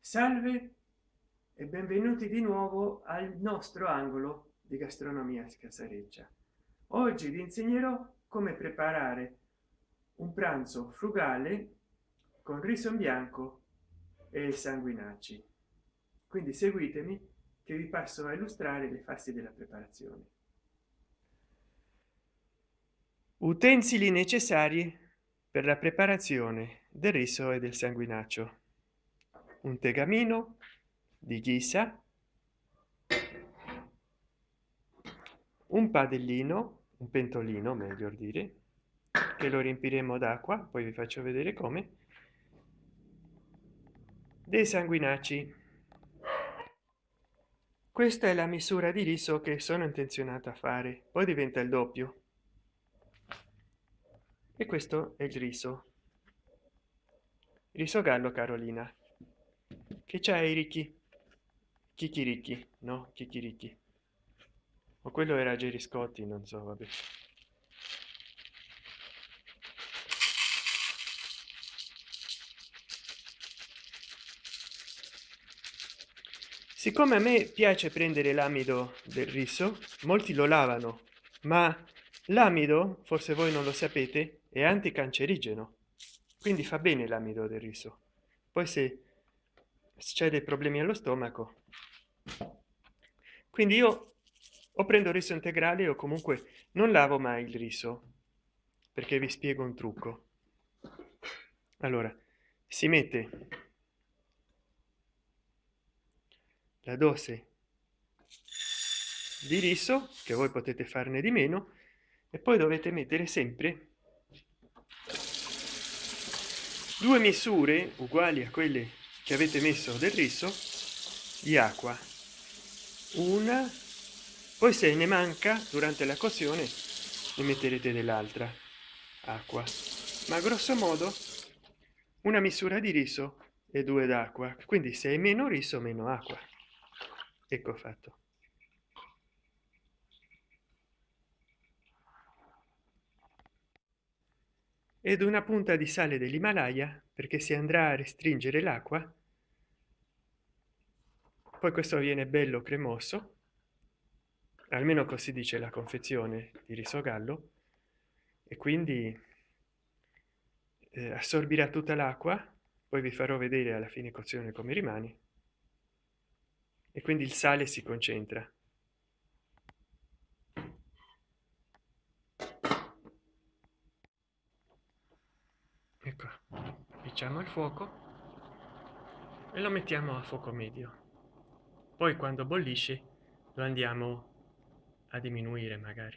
salve e benvenuti di nuovo al nostro angolo di gastronomia scasareccia. Oggi vi insegnerò come preparare un pranzo frugale con riso in bianco e sanguinacci. Quindi seguitemi che vi passo a illustrare le fasi della preparazione. Utensili necessari per la preparazione del riso e del sanguinaccio un tegamino di ghisa un padellino un pentolino meglio dire che lo riempiremo d'acqua poi vi faccio vedere come dei sanguinacci. Questa è la misura di riso che sono intenzionato a fare poi diventa il doppio. E questo è il riso. Riso gallo carolina che c'è i ricchi chicchirichi no? Chicchirichi o quello era Jerry Scotti non so vabbè. Siccome a me piace prendere l'amido del riso molti lo lavano ma l'amido forse voi non lo sapete è anticancerigeno. Quindi fa bene l'amido del riso. Poi se c'è dei problemi allo stomaco. Quindi io o prendo riso integrale o comunque non lavo mai il riso perché vi spiego un trucco. Allora si mette la dose di riso che voi potete farne di meno e poi dovete mettere sempre due misure uguali a quelle che avete messo del riso di acqua una poi se ne manca durante la coczione ne metterete dell'altra acqua. Ma grosso modo una misura di riso e due d'acqua. Quindi se è meno riso meno acqua. Ecco fatto. Ed una punta di sale dell'himalaya perché si andrà a restringere l'acqua poi questo viene bello cremoso. Almeno così dice la confezione di riso gallo. E quindi eh, assorbirà tutta l'acqua poi vi farò vedere alla fine cozione come rimane. E quindi il sale si concentra. Ecco picciamo il fuoco e lo mettiamo a fuoco medio poi quando bollisce lo andiamo a diminuire magari.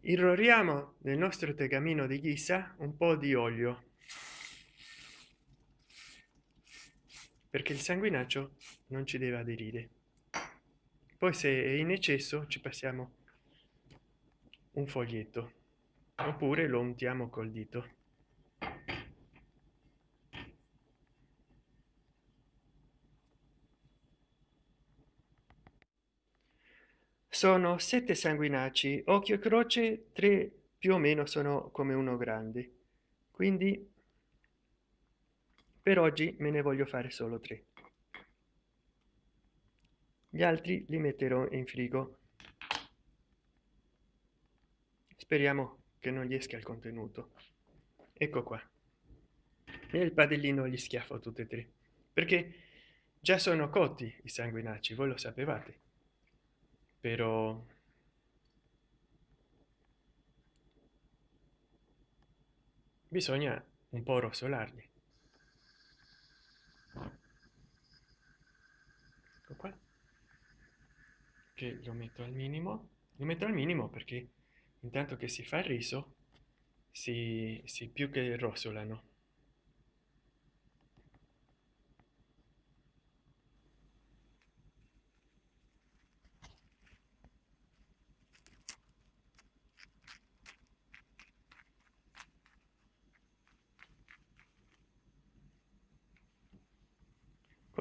Irroriamo nel nostro tegamino di ghisa un po di olio. Perché il sanguinaccio non ci deve aderire. Poi se è in eccesso ci passiamo un foglietto. Oppure lo untiamo col dito sono sette sanguinacci occhio e croce tre più o meno sono come uno grande quindi per oggi me ne voglio fare solo tre. Gli altri li metterò in frigo. Speriamo che non gli esca il contenuto. Ecco qua. Nel padellino gli schiaffo tutte e tre. Perché già sono cotti i sanguinacci voi lo sapevate però bisogna un po rosolarli. Ecco qua. Che lo metto al minimo. Lo metto al minimo perché intanto che si fa il riso si, si più che rosolano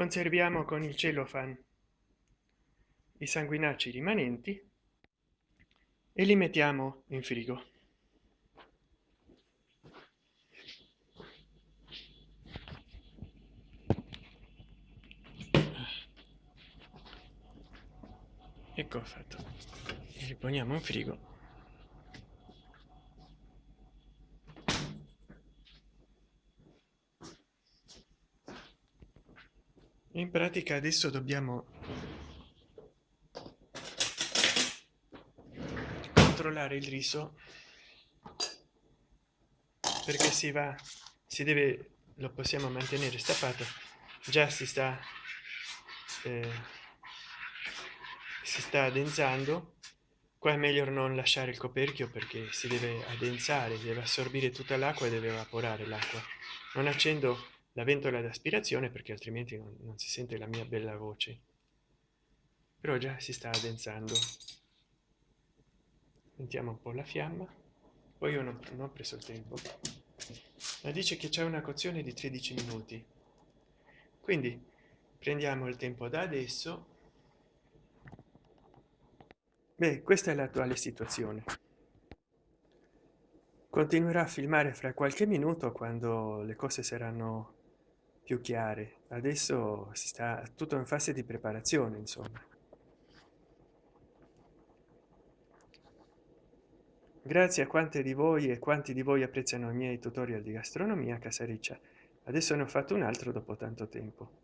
conserviamo con il cellofan i sanguinacci rimanenti e li mettiamo in frigo. Ecco fatto? Li poniamo in frigo. In pratica adesso dobbiamo controllare il riso perché si va si deve lo possiamo mantenere stappato. Già si sta eh, si sta addensando. Qua è meglio non lasciare il coperchio perché si deve addensare deve assorbire tutta l'acqua e deve evaporare l'acqua. Non accendo la ventola d'aspirazione perché altrimenti non, non si sente la mia bella voce. Però già si sta addensando. Mettiamo un po la fiamma. Poi io non, non ho preso il tempo. Ma dice che c'è una cozione di 13 minuti. Quindi prendiamo il tempo da adesso. Beh questa è l'attuale situazione. Continuerà a filmare fra qualche minuto quando le cose saranno più chiare. Adesso si sta tutto in fase di preparazione insomma. Grazie a quante di voi e quanti di voi apprezzano i miei tutorial di gastronomia casariccia. Adesso ne ho fatto un altro dopo tanto tempo.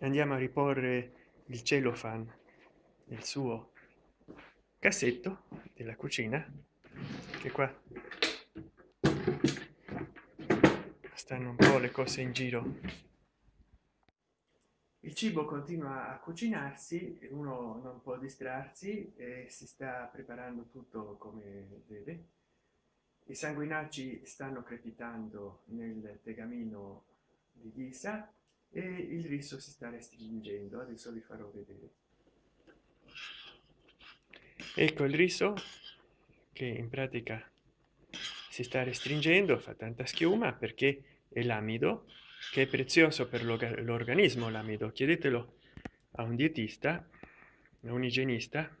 Andiamo a riporre il cellophane nel suo cassetto della cucina che qua stanno un po le cose in giro. Il cibo continua a cucinarsi uno non può distrarsi e si sta preparando tutto come deve. I sanguinacci stanno crepitando nel tegamino di ghisa e il riso si sta restringendo. Adesso vi farò vedere. Ecco il riso che in pratica si sta restringendo fa tanta schiuma perché è l'amido che è prezioso per l'organismo l'amido. Chiedetelo a un dietista a un igienista.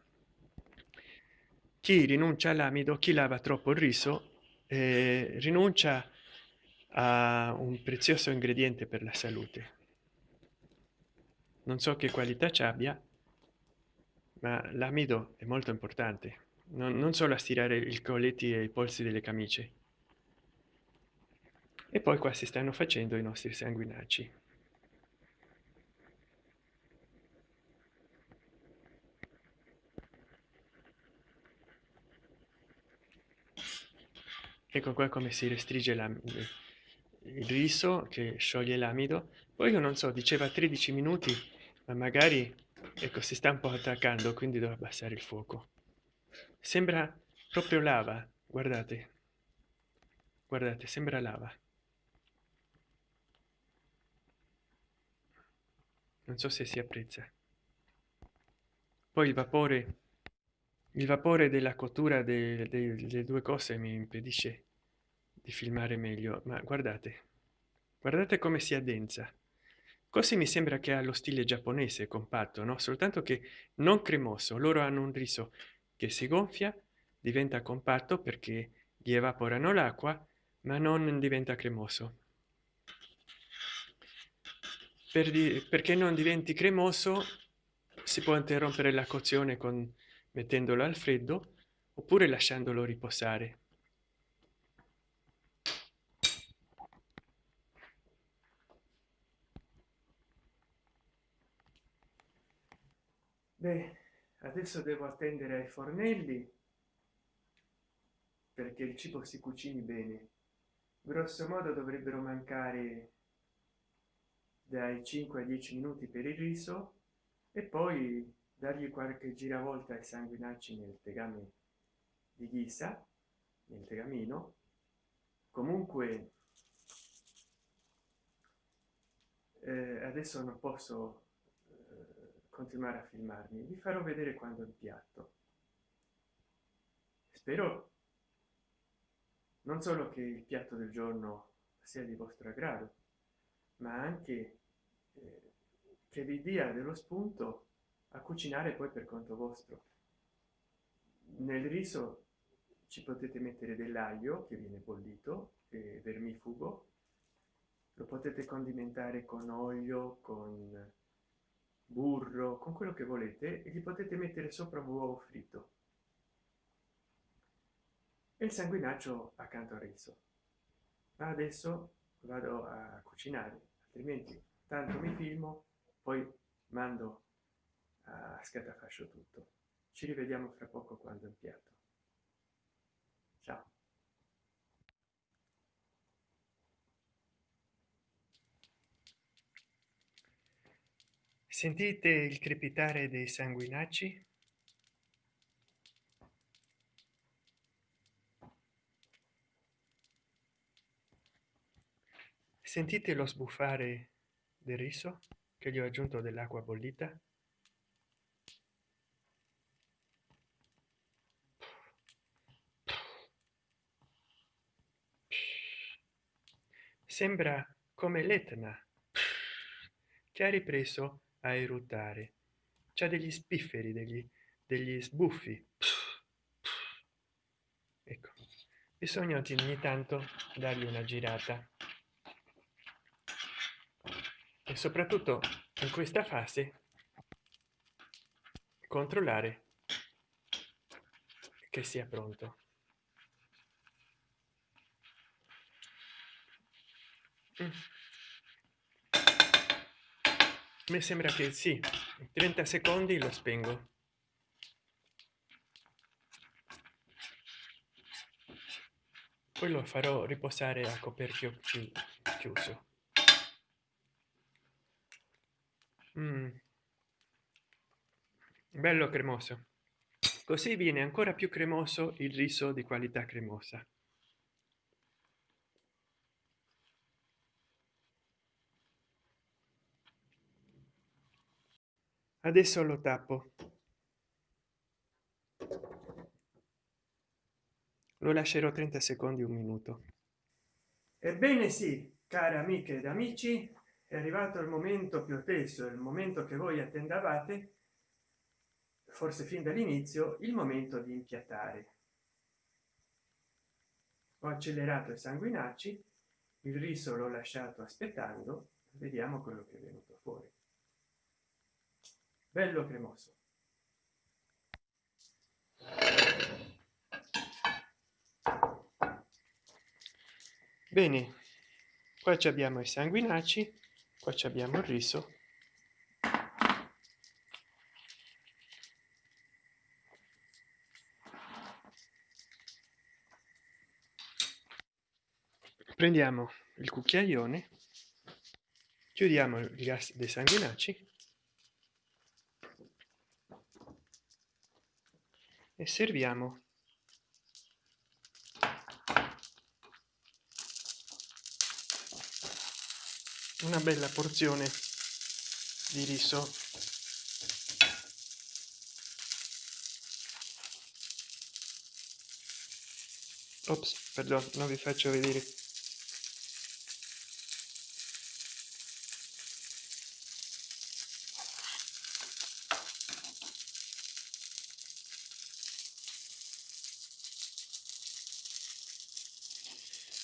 Chi rinuncia all'amido chi lava troppo il riso eh, rinuncia a un prezioso ingrediente per la salute. Non so che qualità ci abbia ma l'amido è molto importante. Non, non solo a stirare i colletti e i polsi delle camicie e poi qua si stanno facendo i nostri sanguinacci. Ecco qua come si restringe il riso che scioglie l'amido. Poi io non so diceva 13 minuti ma magari ecco si sta un po attaccando quindi devo abbassare il fuoco. Sembra proprio lava guardate. Guardate sembra lava non so se si apprezza. Poi il vapore il vapore della cottura delle, delle due cose mi impedisce di filmare meglio ma guardate guardate come si addensa così mi sembra che ha lo stile giapponese compatto no? Soltanto che non cremoso loro hanno un riso che si gonfia diventa compatto perché gli evaporano l'acqua ma non diventa cremoso per di, perché non diventi cremoso si può interrompere la cozione con mettendolo al freddo oppure lasciandolo riposare. Beh adesso devo attendere ai fornelli perché il cibo si cucini bene. Grosso modo dovrebbero mancare dai 5 a 10 minuti per il riso e poi dargli qualche giravolta ai sanguinacci nel tegame di ghisa nel tegamino. Comunque eh, adesso non posso eh, continuare a filmarmi. Vi farò vedere quando il piatto. Spero non solo che il piatto del giorno sia di vostro aggrado ma anche eh, che vi dia dello spunto a cucinare poi per conto vostro. Nel riso ci potete mettere dell'aglio che viene bollito e vermifugo. Lo potete condimentare con olio con burro con quello che volete e gli potete mettere sopra un uovo fritto e il sanguinaccio accanto al riso. Ma adesso vado a cucinare altrimenti tanto mi filmo poi mando a scatafascio tutto. Ci rivediamo fra poco quando impiatto ciao. Sentite il crepitare dei sanguinacci sentite lo sbuffare del riso che gli ho aggiunto dell'acqua bollita? Sembra come l'etna. Che ha ripreso a eruttare. C'è degli spifferi degli degli sbuffi. Ecco bisogna ogni tanto dargli una girata e soprattutto in questa fase controllare che sia pronto. Mm. mi sembra che sì 30 secondi lo spengo. Poi lo farò riposare a coperchio chiuso mm. bello cremoso. Così viene ancora più cremoso il riso di qualità cremosa. Adesso lo tappo. Lo lascerò 30 secondi un minuto. Ebbene sì cari amiche ed amici è arrivato il momento più atteso il momento che voi attendavate forse fin dall'inizio il momento di impiattare. Ho accelerato i sanguinacci il riso l'ho lasciato aspettando vediamo quello che è venuto fuori. Bello cremoso. Bene qua ci abbiamo i sanguinacci qua abbiamo il riso. Prendiamo il cucchiaione chiudiamo il gas dei sanguinacci e serviamo una bella porzione di riso. Ops perdono non vi faccio vedere.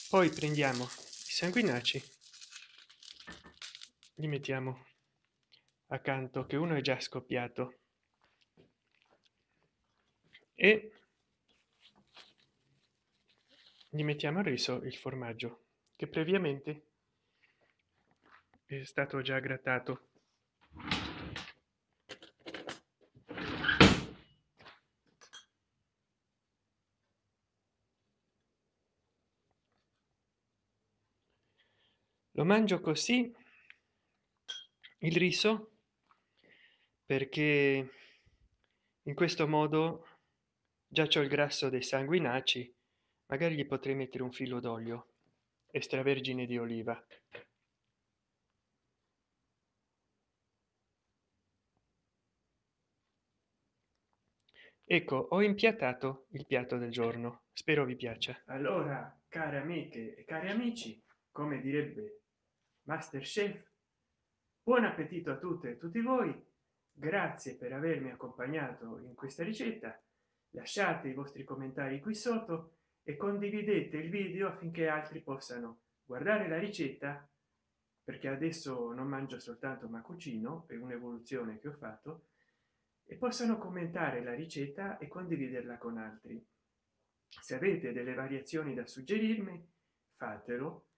Poi prendiamo i sanguinacci li mettiamo accanto che uno è già scoppiato. E gli mettiamo il riso il formaggio che previamente è stato già grattato. Lo mangio così il riso? Perché in questo modo già c'è il grasso dei sanguinacci magari gli potrei mettere un filo d'olio extravergine di oliva. Ecco ho impiattato il piatto del giorno. Spero vi piaccia. Allora care amiche e cari amici come direbbe masterchef buon appetito a tutte e tutti voi. Grazie per avermi accompagnato in questa ricetta. Lasciate i vostri commentari qui sotto e condividete il video affinché altri possano guardare la ricetta perché adesso non mangio soltanto ma cucino è un'evoluzione che ho fatto e possano commentare la ricetta e condividerla con altri. Se avete delle variazioni da suggerirmi fatelo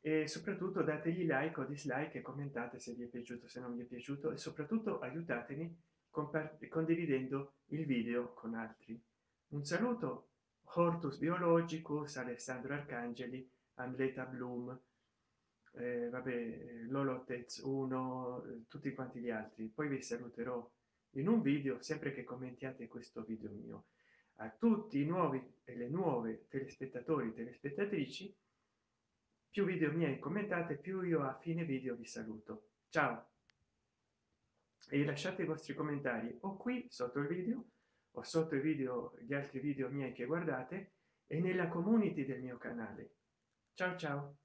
e soprattutto dategli like o dislike e commentate se vi è piaciuto se non vi è piaciuto e soprattutto aiutatemi condividendo il video con altri. Un saluto hortus biologicus alessandro arcangeli amleta bloom eh, vabbè lolotez 1 tutti quanti gli altri. Poi vi saluterò in un video sempre che commentiate questo video mio. A tutti i nuovi e le nuove telespettatori telespettatrici più video miei commentate più io a fine video vi saluto. Ciao. E lasciate i vostri commentari o qui sotto il video o sotto i video gli altri video miei che guardate e nella community del mio canale. Ciao ciao